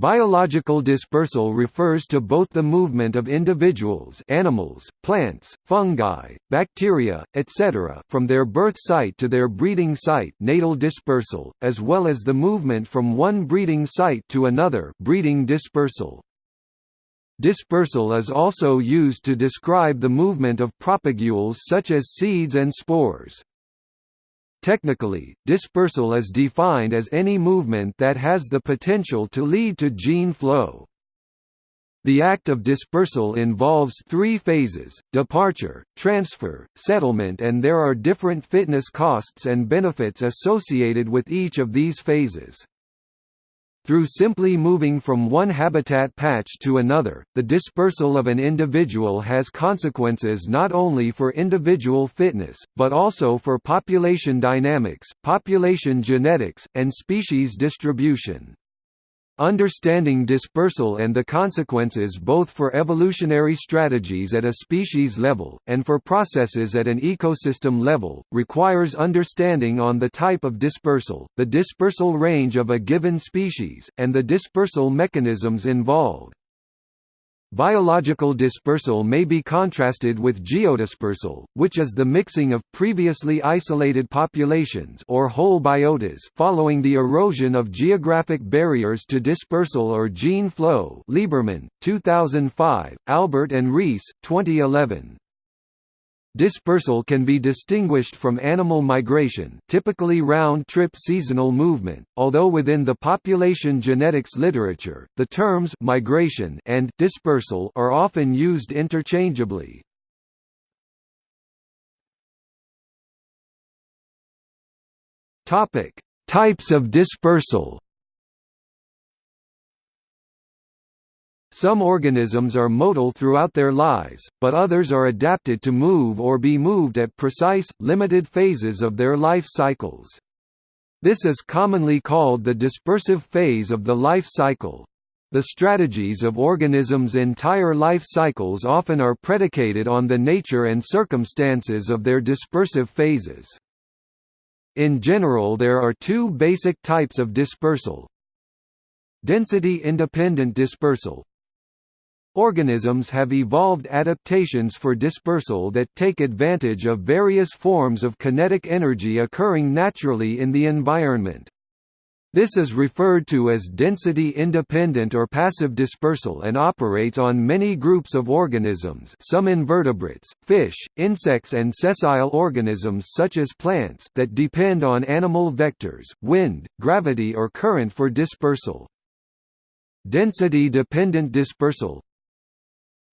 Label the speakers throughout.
Speaker 1: Biological dispersal refers to both the movement of individuals animals, plants, fungi, bacteria, etc. from their birth site to their breeding site natal dispersal, as well as the movement from one breeding site to another breeding dispersal. Dispersal is also used to describe the movement of propagules such as seeds and spores. Technically, dispersal is defined as any movement that has the potential to lead to gene flow. The act of dispersal involves three phases, departure, transfer, settlement and there are different fitness costs and benefits associated with each of these phases. Through simply moving from one habitat patch to another, the dispersal of an individual has consequences not only for individual fitness, but also for population dynamics, population genetics, and species distribution. Understanding dispersal and the consequences both for evolutionary strategies at a species level, and for processes at an ecosystem level, requires understanding on the type of dispersal, the dispersal range of a given species, and the dispersal mechanisms involved. Biological dispersal may be contrasted with geodispersal, which is the mixing of previously isolated populations or whole biotas following the erosion of geographic barriers to dispersal or gene flow Lieberman, 2005, Albert and Reis, 2011. Dispersal can be distinguished from animal migration typically round-trip seasonal movement, although within the population genetics literature, the terms migration and dispersal are often used interchangeably. Types of dispersal Some organisms are motile throughout their lives, but others are adapted to move or be moved at precise, limited phases of their life cycles. This is commonly called the dispersive phase of the life cycle. The strategies of organisms' entire life cycles often are predicated on the nature and circumstances of their dispersive phases. In general there are two basic types of dispersal. Density-independent dispersal, Organisms have evolved adaptations for dispersal that take advantage of various forms of kinetic energy occurring naturally in the environment. This is referred to as density-independent or passive dispersal and operates on many groups of organisms some invertebrates, fish, insects and sessile organisms such as plants that depend on animal vectors, wind, gravity or current for dispersal. Density-dependent dispersal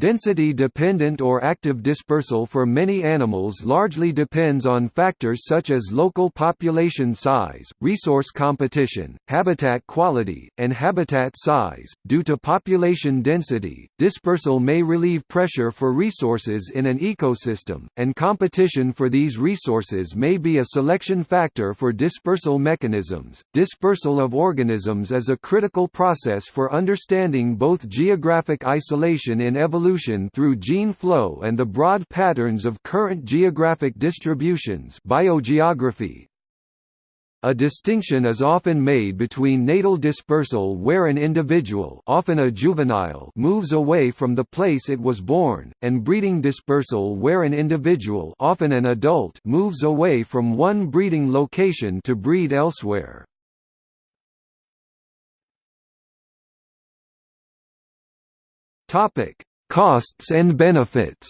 Speaker 1: Density-dependent or active dispersal for many animals largely depends on factors such as local population size, resource competition, habitat quality, and habitat size. Due to population density, dispersal may relieve pressure for resources in an ecosystem, and competition for these resources may be a selection factor for dispersal mechanisms. Dispersal of organisms is a critical process for understanding both geographic isolation in evolution evolution through gene flow and the broad patterns of current geographic distributions biogeography. A distinction is often made between natal dispersal where an individual often a juvenile moves away from the place it was born, and breeding dispersal where an individual often an adult moves away from one breeding location to breed elsewhere. Costs and benefits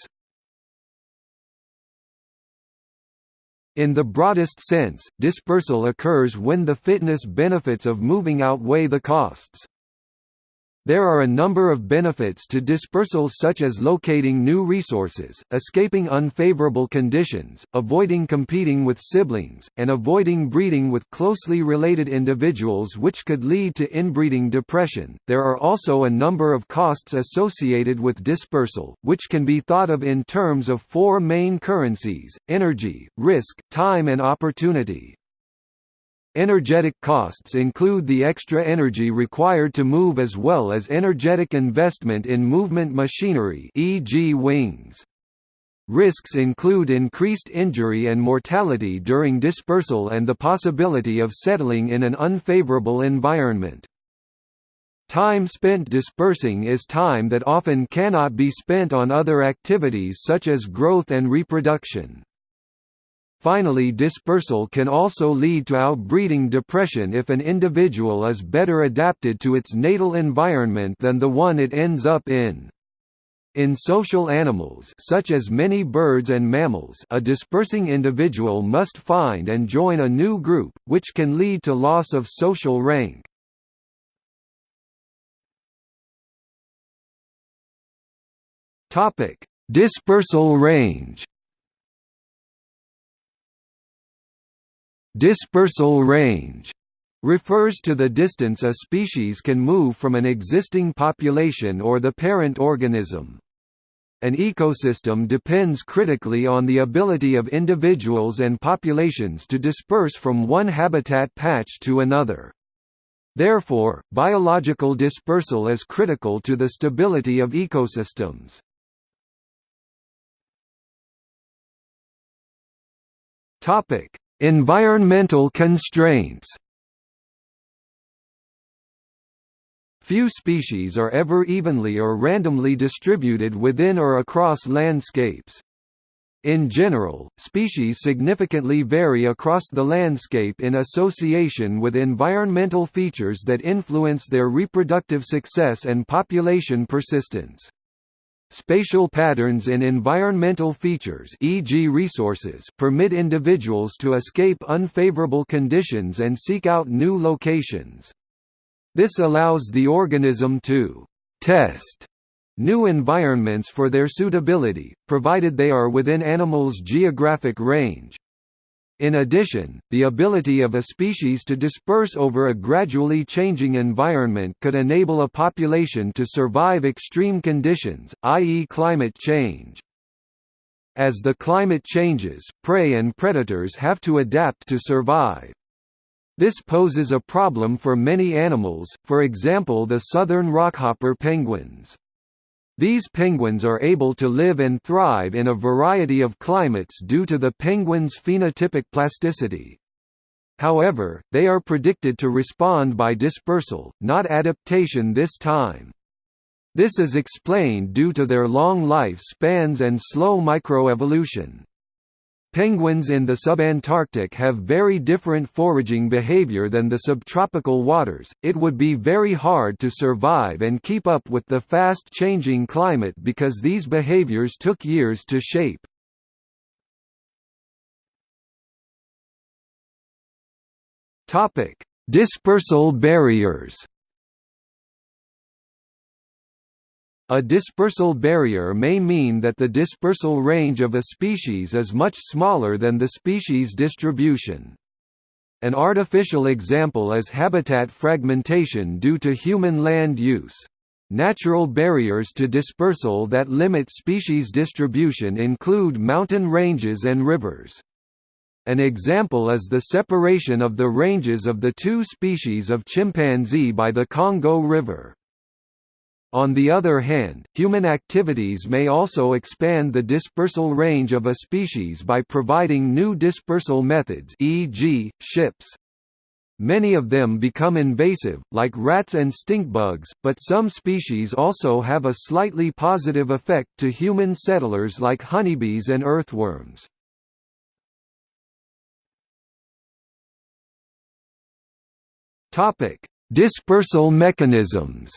Speaker 1: In the broadest sense, dispersal occurs when the fitness benefits of moving outweigh the costs. There are a number of benefits to dispersal such as locating new resources, escaping unfavorable conditions, avoiding competing with siblings, and avoiding breeding with closely related individuals which could lead to inbreeding depression. There are also a number of costs associated with dispersal, which can be thought of in terms of four main currencies: energy, risk, time and opportunity. Energetic costs include the extra energy required to move as well as energetic investment in movement machinery e.g. wings. Risks include increased injury and mortality during dispersal and the possibility of settling in an unfavorable environment. Time spent dispersing is time that often cannot be spent on other activities such as growth and reproduction. Finally dispersal can also lead to outbreeding depression if an individual is better adapted to its natal environment than the one it ends up in. In social animals such as many birds and mammals a dispersing individual must find and join a new group, which can lead to loss of social rank. Dispersal range. Dispersal range refers to the distance a species can move from an existing population or the parent organism. An ecosystem depends critically on the ability of individuals and populations to disperse from one habitat patch to another. Therefore, biological dispersal is critical to the stability of ecosystems. Topic: Environmental constraints. Few species are ever evenly or randomly distributed within or across landscapes. In general, species significantly vary across the landscape in association with environmental features that influence their reproductive success and population persistence. Spatial patterns in environmental features e.g. resources permit individuals to escape unfavorable conditions and seek out new locations. This allows the organism to «test» new environments for their suitability, provided they are within animals' geographic range. In addition, the ability of a species to disperse over a gradually changing environment could enable a population to survive extreme conditions, i.e. climate change. As the climate changes, prey and predators have to adapt to survive. This poses a problem for many animals, for example the southern rockhopper penguins. These penguins are able to live and thrive in a variety of climates due to the penguin's phenotypic plasticity. However, they are predicted to respond by dispersal, not adaptation this time. This is explained due to their long life spans and slow microevolution. Penguins in the subantarctic have very different foraging behavior than the subtropical waters, it would be very hard to survive and keep up with the fast-changing climate because these behaviors took years to shape. Dispersal barriers A dispersal barrier may mean that the dispersal range of a species is much smaller than the species distribution. An artificial example is habitat fragmentation due to human land use. Natural barriers to dispersal that limit species distribution include mountain ranges and rivers. An example is the separation of the ranges of the two species of chimpanzee by the Congo River. On the other hand, human activities may also expand the dispersal range of a species by providing new dispersal methods e.g., ships. Many of them become invasive, like rats and stinkbugs, but some species also have a slightly positive effect to human settlers like honeybees and earthworms. Dispersal mechanisms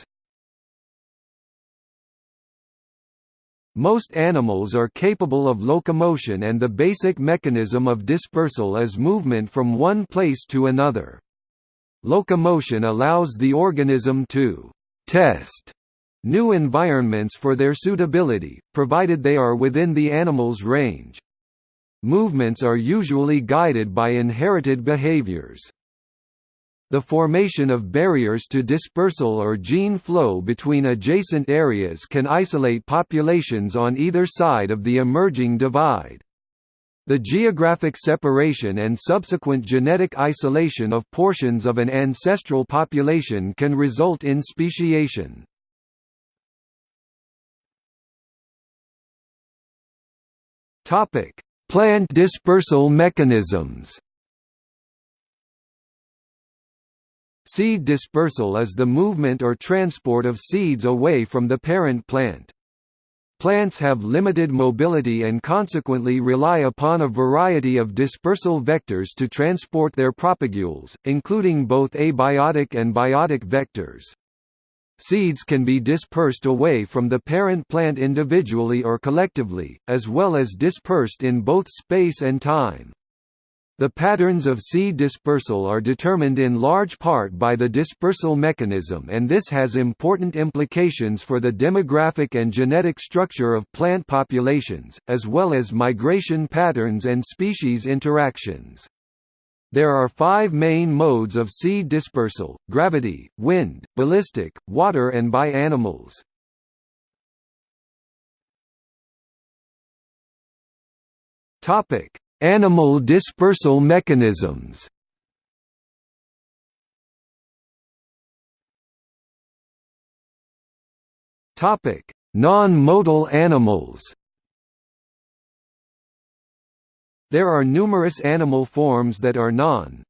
Speaker 1: Most animals are capable of locomotion and the basic mechanism of dispersal is movement from one place to another. Locomotion allows the organism to «test» new environments for their suitability, provided they are within the animal's range. Movements are usually guided by inherited behaviors. The formation of barriers to dispersal or gene flow between adjacent areas can isolate populations on either side of the emerging divide. The geographic separation and subsequent genetic isolation of portions of an ancestral population can result in speciation. Plant dispersal mechanisms Seed dispersal is the movement or transport of seeds away from the parent plant. Plants have limited mobility and consequently rely upon a variety of dispersal vectors to transport their propagules, including both abiotic and biotic vectors. Seeds can be dispersed away from the parent plant individually or collectively, as well as dispersed in both space and time. The patterns of seed dispersal are determined in large part by the dispersal mechanism and this has important implications for the demographic and genetic structure of plant populations, as well as migration patterns and species interactions. There are five main modes of seed dispersal, gravity, wind, ballistic, water and by animals. Topic: Animal dispersal mechanisms Non-motile animals There are numerous animal forms that are non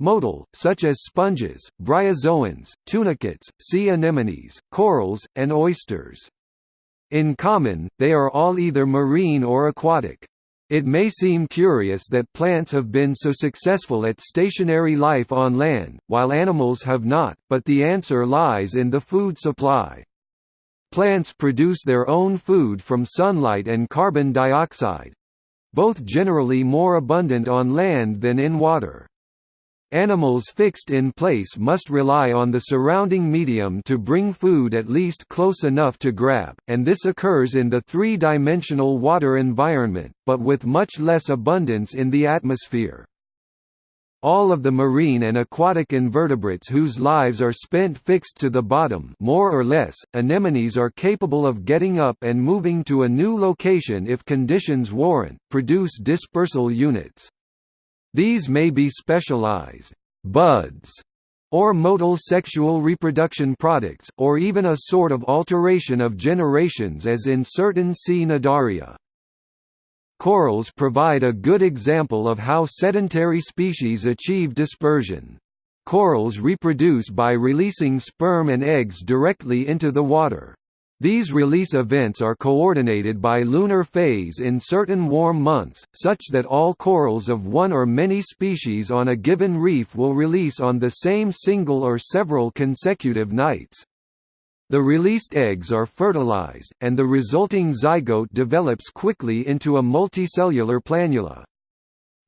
Speaker 1: motile, such as sponges, bryozoans, tunicates, sea anemones, corals, and oysters. In common, they are all either marine or aquatic. It may seem curious that plants have been so successful at stationary life on land, while animals have not, but the answer lies in the food supply. Plants produce their own food from sunlight and carbon dioxide—both generally more abundant on land than in water. Animals fixed in place must rely on the surrounding medium to bring food at least close enough to grab, and this occurs in the three-dimensional water environment, but with much less abundance in the atmosphere. All of the marine and aquatic invertebrates whose lives are spent fixed to the bottom more or less, anemones are capable of getting up and moving to a new location if conditions warrant, produce dispersal units. These may be specialized buds or motile sexual reproduction products, or even a sort of alteration of generations as in certain sea Cnidaria. Corals provide a good example of how sedentary species achieve dispersion. Corals reproduce by releasing sperm and eggs directly into the water. These release events are coordinated by lunar phase in certain warm months, such that all corals of one or many species on a given reef will release on the same single or several consecutive nights. The released eggs are fertilized, and the resulting zygote develops quickly into a multicellular planula.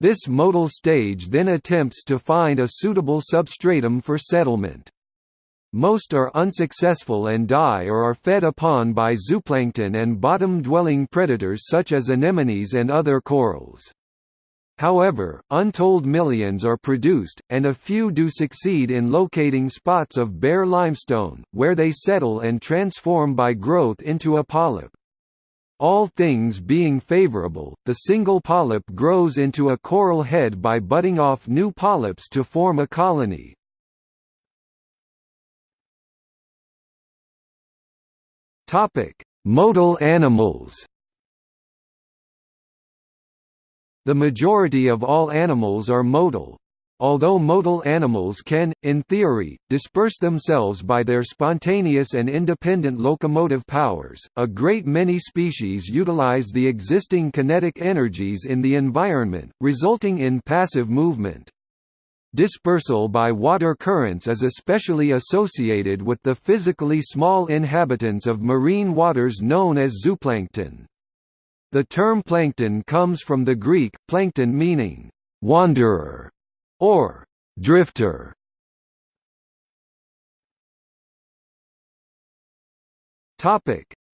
Speaker 1: This motile stage then attempts to find a suitable substratum for settlement. Most are unsuccessful and die or are fed upon by zooplankton and bottom-dwelling predators such as anemones and other corals. However, untold millions are produced, and a few do succeed in locating spots of bare limestone, where they settle and transform by growth into a polyp. All things being favorable, the single polyp grows into a coral head by budding off new polyps to form a colony. Topic: Motile animals. The majority of all animals are motile. Although motile animals can, in theory, disperse themselves by their spontaneous and independent locomotive powers, a great many species utilize the existing kinetic energies in the environment, resulting in passive movement. Dispersal by water currents is especially associated with the physically small inhabitants of marine waters known as zooplankton. The term plankton comes from the Greek, plankton meaning, wanderer, or drifter.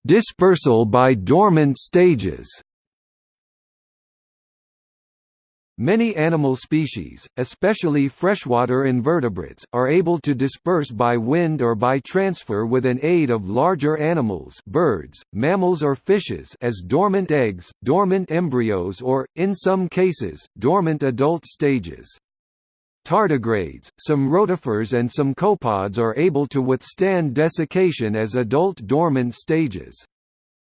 Speaker 1: Dispersal by dormant stages Many animal species, especially freshwater invertebrates, are able to disperse by wind or by transfer with an aid of larger animals birds, mammals or fishes as dormant eggs, dormant embryos or, in some cases, dormant adult stages. Tardigrades, some rotifers and some copepods are able to withstand desiccation as adult dormant stages.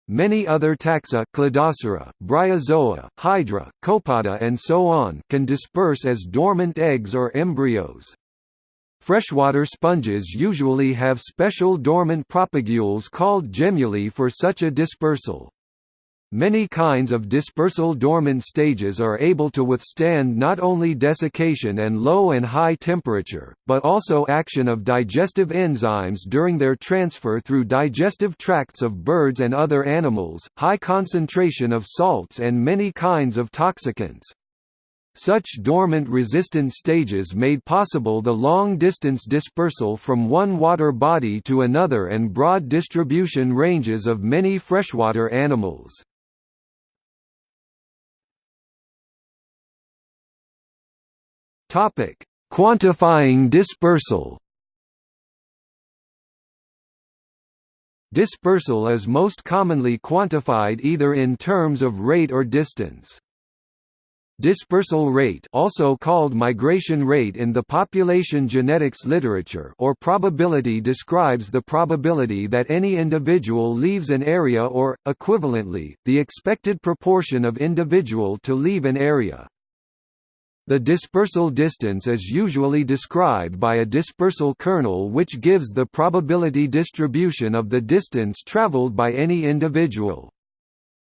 Speaker 1: Many other taxa Cladocera, Bryozoa, Hydra, Copepoda and so on can disperse as dormant eggs or embryos. Freshwater sponges usually have special dormant propagules called gemmules for such a dispersal. Many kinds of dispersal dormant stages are able to withstand not only desiccation and low and high temperature, but also action of digestive enzymes during their transfer through digestive tracts of birds and other animals, high concentration of salts and many kinds of toxicants. Such dormant resistant stages made possible the long-distance dispersal from one water body to another and broad distribution ranges of many freshwater animals. Topic: Quantifying dispersal. Dispersal is most commonly quantified either in terms of rate or distance. Dispersal rate also called migration rate in the population genetics literature or probability describes the probability that any individual leaves an area or, equivalently, the expected proportion of individual to leave an area. The dispersal distance is usually described by a dispersal kernel which gives the probability distribution of the distance traveled by any individual.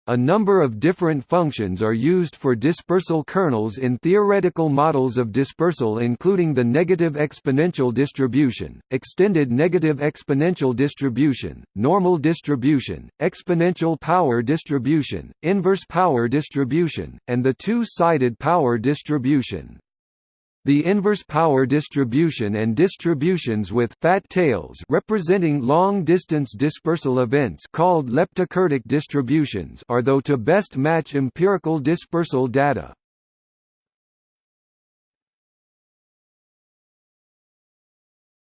Speaker 1: A number of different functions are used for dispersal kernels in theoretical models of dispersal including the negative exponential distribution, extended negative exponential distribution, normal distribution, exponential power distribution, inverse power distribution, and the two-sided power distribution. The inverse power distribution and distributions with fat tails representing long-distance dispersal events called leptokurtic distributions are though to best match empirical dispersal data.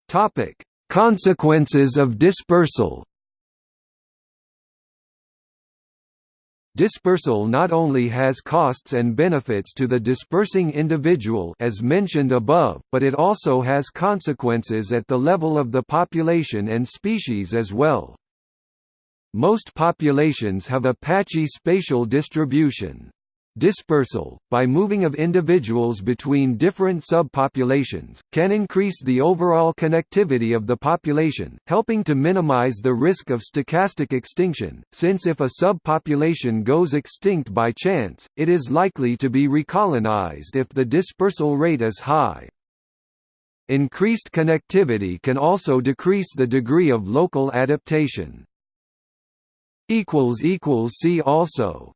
Speaker 1: Topic: Consequences of dispersal Dispersal not only has costs and benefits to the dispersing individual as mentioned above, but it also has consequences at the level of the population and species as well. Most populations have a patchy spatial distribution. Dispersal, by moving of individuals between different subpopulations, can increase the overall connectivity of the population, helping to minimize the risk of stochastic extinction, since if a subpopulation goes extinct by chance, it is likely to be recolonized if the dispersal rate is high. Increased connectivity can also decrease the degree of local adaptation. See also